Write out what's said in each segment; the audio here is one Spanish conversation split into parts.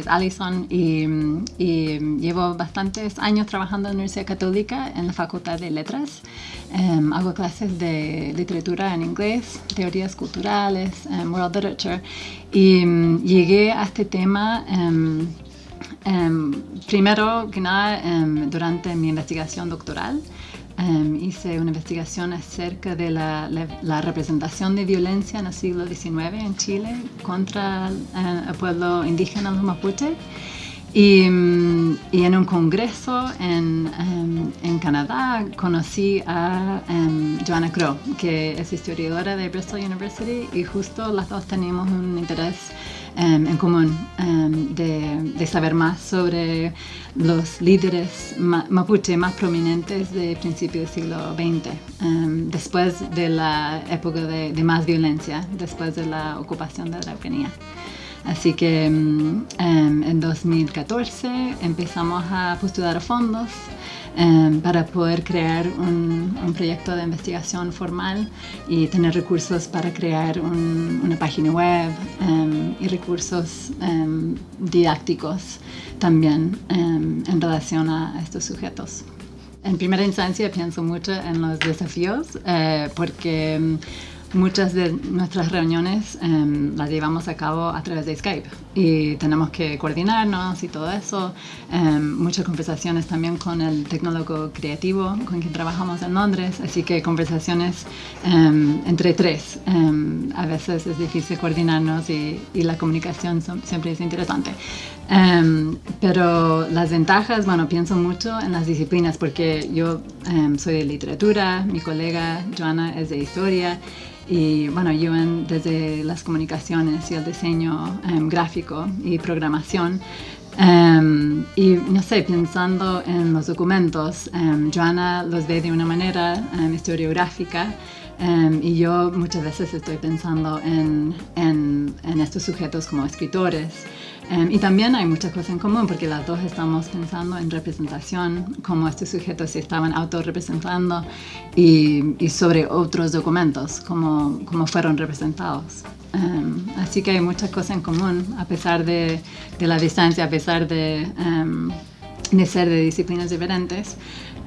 es Alison y, llevo bastantes años trabajando en la Universidad Católica en la Facultad de Letras. Em, hago clases de literatura en inglés, teorías culturales, um, world literature y mm, llegué a este tema em, primero que nada durante mi investigación doctoral. Em, hice una investigación acerca de la, representación de violencia en el siglo XIX en Chile contra eh, el pueblo indígena, los mapuches. Y, y, en un congreso en, em, en Canadá conocí a um, Joanna Crow, que es historiadora de Bristol University, y justo las dos teníamos un interés Em, en común em, de, saber más sobre los líderes mapuche más prominentes de principios del siglo XX, em, después de la época de, más violencia, después de la ocupación de la Araucanía. Así que en 2014 empezamos a postular fondos Em, para poder crear un, proyecto de investigación formal y tener recursos para crear una página web em, y recursos em, didácticos también en relación a estos sujetos. En primera instancia pienso mucho en los desafíos eh, porque Muchas de nuestras reuniones em, las llevamos a cabo a través de Skype y tenemos que coordinarnos y todo eso. Em, muchas conversaciones también con el tecnólogo creativo con quien trabajamos en Londres, así que conversaciones em, entre tres. a veces es difícil coordinarnos y, y la comunicación siempre es interesante. pero las ventajas, bueno, pienso mucho en las disciplinas porque yo soy de literatura, mi colega Joana es de historia y bueno, yo desde las comunicaciones y el diseño em, gráfico y programación. Em, y no sé, pensando en los documentos, um, Joana los ve de una manera historiográfica y yo muchas veces estoy pensando en, en, en estos sujetos como escritores. Em, y también hay muchas cosas en común porque las dos estamos pensando en representación, cómo estos sujetos se estaban autorrepresentando y, y sobre otros documentos, cómo, cómo fueron representados. Um, así que hay muchas cosas en común a pesar de, de la distancia, a pesar de, um, de ser de disciplinas diferentes.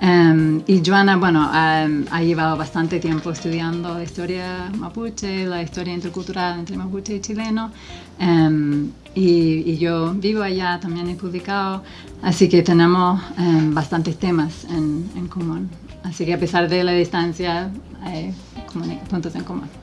Um, y Joana, bueno, ha llevado bastante tiempo estudiando la historia mapuche, la historia intercultural entre mapuche y chileno. Um, y, yo vivo allá, también he publicado, así que tenemos bastantes temas en, en, común. Así que a pesar de la distancia, hay puntos en común.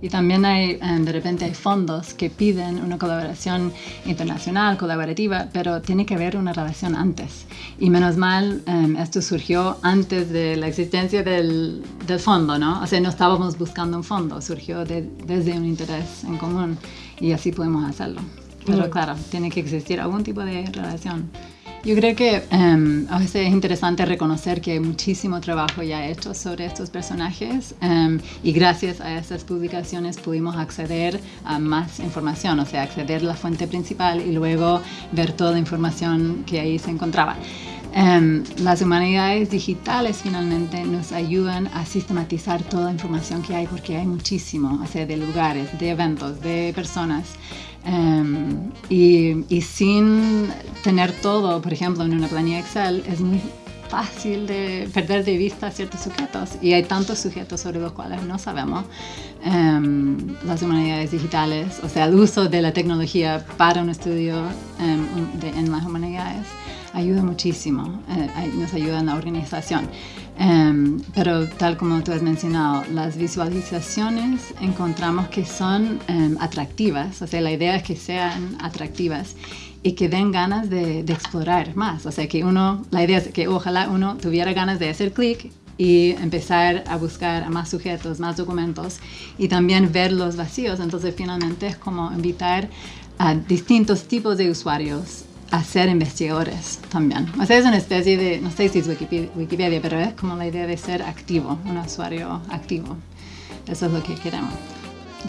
Y también hay, em, de repente hay fondos que piden una colaboración internacional, colaborativa, pero tiene que haber una relación antes. Y menos mal, em, esto surgió antes de la existencia del, del, fondo, ¿no? O sea, no estábamos buscando un fondo, surgió desde un interés en común y así podemos hacerlo. Pero claro, tiene que existir algún tipo de relación. Yo creo que um, a veces es interesante reconocer que hay muchísimo trabajo ya hecho sobre estos personajes em, y gracias a estas publicaciones pudimos acceder a más información, o sea, acceder a la fuente principal y luego ver toda la información que ahí se encontraba. Um, las humanidades digitales finalmente nos ayudan a sistematizar toda la información que hay porque hay muchísimo, o sea, de lugares, de eventos, de personas. Um, y, y, sin tener todo, por ejemplo, en una planilla Excel, es muy fácil de perder de vista ciertos sujetos y hay tantos sujetos sobre los cuales no sabemos. Um, las humanidades digitales, o sea, el uso de la tecnología para un estudio de, en las humanidades ayuda muchísimo, eh, nos ayuda en la organización. Em, pero tal como tú has mencionado, las visualizaciones encontramos que son em, atractivas, o sea, la idea es que sean atractivas y que den ganas de, explorar más, o sea, que uno, la idea es que ojalá uno tuviera ganas de hacer clic y empezar a buscar más sujetos, más documentos y también ver los vacíos. Entonces finalmente es como invitar a distintos tipos de usuarios a ser investigadores también. O sea, es una especie de, no sé si es Wikipedia, pero es como la idea de ser activo, un usuario activo. Eso es lo que queremos.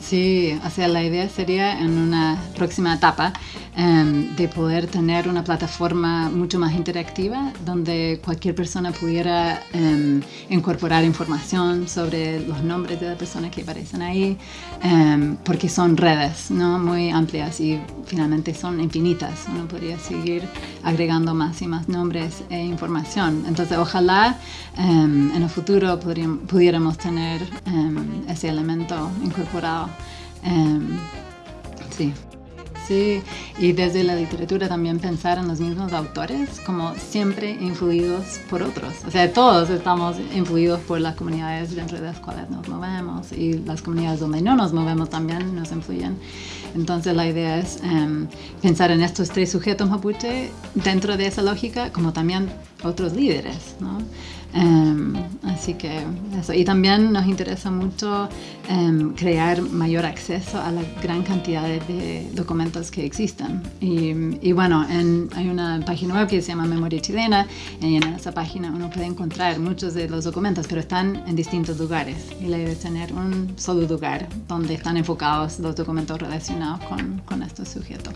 Sí, o sea, la idea sería en una próxima etapa em, de poder tener una plataforma mucho más interactiva donde cualquier persona pudiera em, incorporar información sobre los nombres de las personas que aparecen ahí, em, porque son redes ¿no? muy amplias y finalmente son infinitas. Uno podría seguir agregando más y más nombres e información. Entonces, ojalá en el futuro pudiéramos tener ese elemento incorporado Em, sí. Sí, y desde la literatura también pensar en los mismos autores como siempre influidos por otros. O sea, todos estamos influidos por las comunidades dentro de las cuales nos movemos y las comunidades donde no nos movemos también nos influyen. Entonces la idea es em, pensar en estos tres sujetos mapuche dentro de esa lógica como también otros líderes, ¿no? Em, así que eso. Y también nos interesa mucho em, crear mayor acceso a la gran cantidad de, documentos que existen. Y, bueno, hay una página web que se llama Memoria Chilena y en esa página uno puede encontrar muchos de los documentos, pero están en distintos lugares. Y la idea es tener un solo lugar donde están enfocados los documentos relacionados con, con estos sujetos.